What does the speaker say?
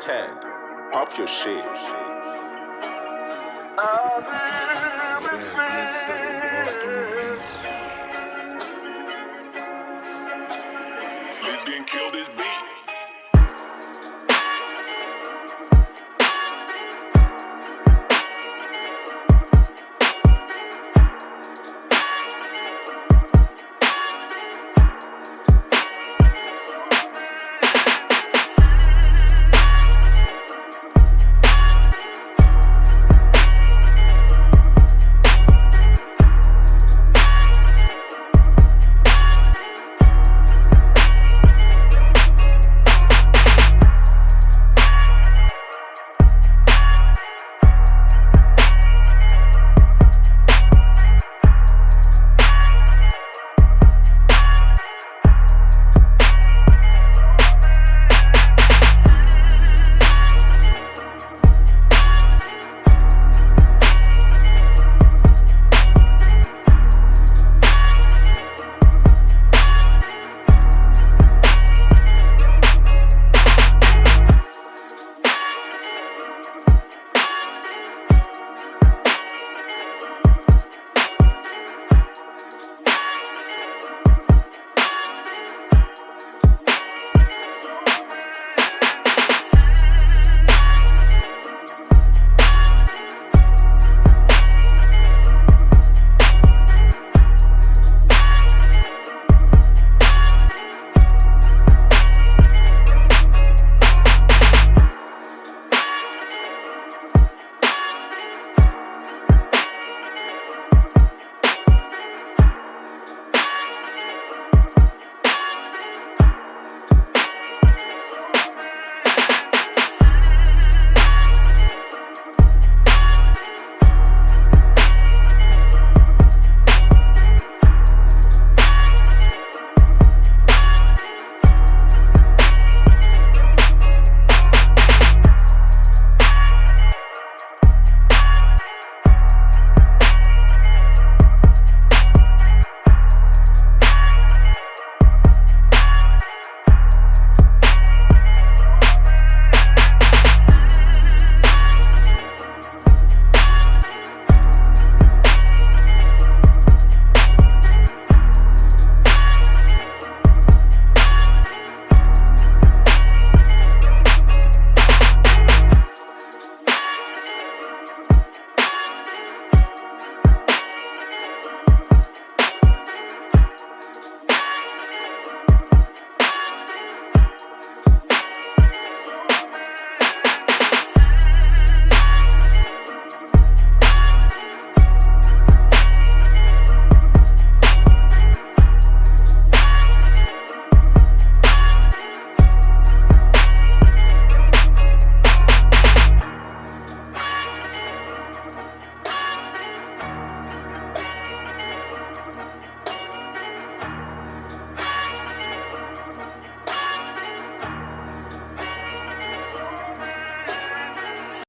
Ted, pop your shit. Let's get kill this beat.